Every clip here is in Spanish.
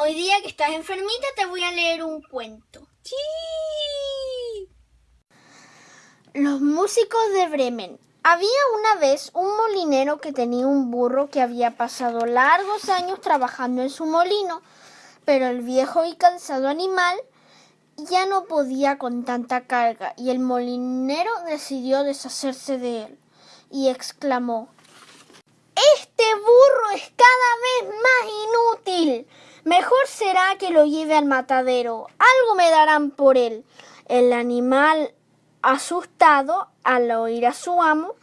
Hoy día que estás enfermita te voy a leer un cuento. ¡Sí! Los músicos de Bremen. Había una vez un molinero que tenía un burro que había pasado largos años trabajando en su molino, pero el viejo y cansado animal ya no podía con tanta carga y el molinero decidió deshacerse de él y exclamó Este burro es cada vez más inútil. Mejor será que lo lleve al matadero. Algo me darán por él. El animal, asustado al oír a su amo,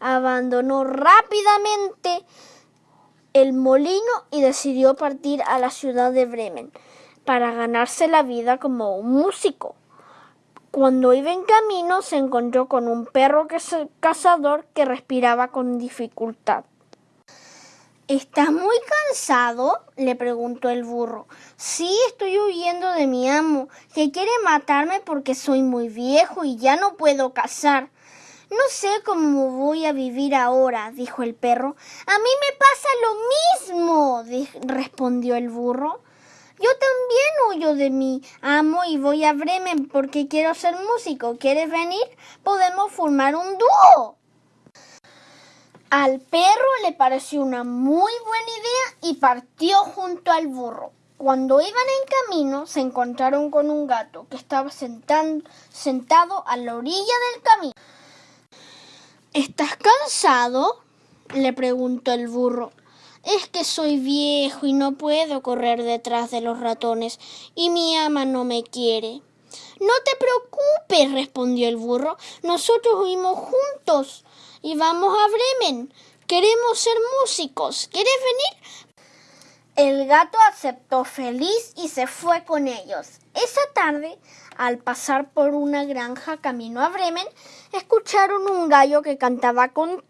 abandonó rápidamente el molino y decidió partir a la ciudad de Bremen para ganarse la vida como un músico. Cuando iba en camino se encontró con un perro cazador que respiraba con dificultad. ¿Estás muy cansado? le preguntó el burro. Sí, estoy huyendo de mi amo, que quiere matarme porque soy muy viejo y ya no puedo cazar. No sé cómo voy a vivir ahora, dijo el perro. A mí me pasa lo mismo, respondió el burro. Yo también huyo de mi amo y voy a Bremen porque quiero ser músico. ¿Quieres venir? Podemos formar un dúo. Al perro le pareció una muy buena idea y partió junto al burro. Cuando iban en camino se encontraron con un gato que estaba sentado a la orilla del camino. ¿Estás cansado? le preguntó el burro. Es que soy viejo y no puedo correr detrás de los ratones y mi ama no me quiere. No te preocupes, respondió el burro. Nosotros huimos juntos y vamos a Bremen. Queremos ser músicos. ¿Quieres venir? El gato aceptó feliz y se fue con ellos. Esa tarde, al pasar por una granja camino a Bremen, escucharon un gallo que cantaba con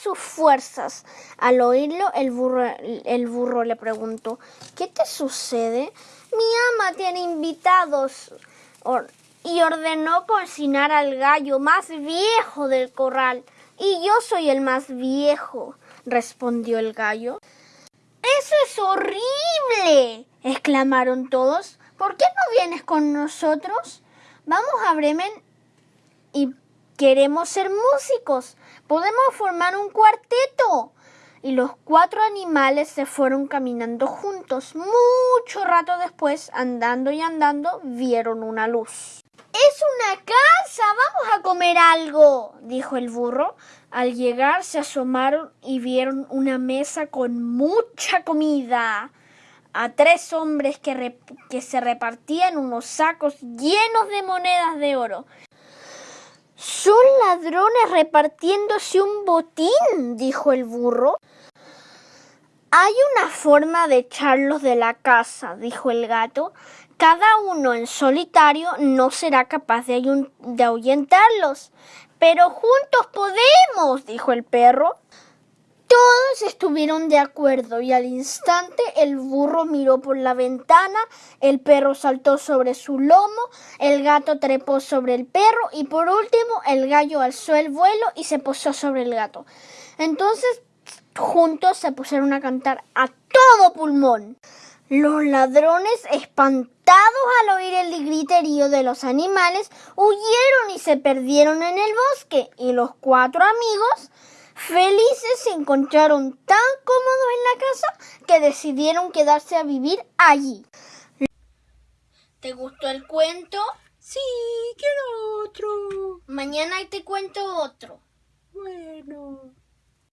sus fuerzas. Al oírlo, el burro, el burro le preguntó, ¿qué te sucede? Mi ama tiene invitados y ordenó cocinar al gallo más viejo del corral. Y yo soy el más viejo, respondió el gallo. Eso es horrible, exclamaron todos. ¿Por qué no vienes con nosotros? Vamos a Bremen y Queremos ser músicos. Podemos formar un cuarteto. Y los cuatro animales se fueron caminando juntos. Mucho rato después, andando y andando, vieron una luz. Es una casa. Vamos a comer algo, dijo el burro. Al llegar se asomaron y vieron una mesa con mucha comida. A tres hombres que, que se repartían unos sacos llenos de monedas de oro. Son ladrones repartiéndose un botín, dijo el burro. Hay una forma de echarlos de la casa, dijo el gato. Cada uno en solitario no será capaz de, de ahuyentarlos. Pero juntos podemos, dijo el perro. Todos estuvieron de acuerdo y al instante el burro miró por la ventana, el perro saltó sobre su lomo, el gato trepó sobre el perro y por último el gallo alzó el vuelo y se posó sobre el gato. Entonces juntos se pusieron a cantar a todo pulmón. Los ladrones, espantados al oír el griterío de los animales, huyeron y se perdieron en el bosque, y los cuatro amigos Felices se encontraron tan cómodos en la casa que decidieron quedarse a vivir allí. ¿Te gustó el cuento? Sí, quiero otro. Mañana te cuento otro. Bueno.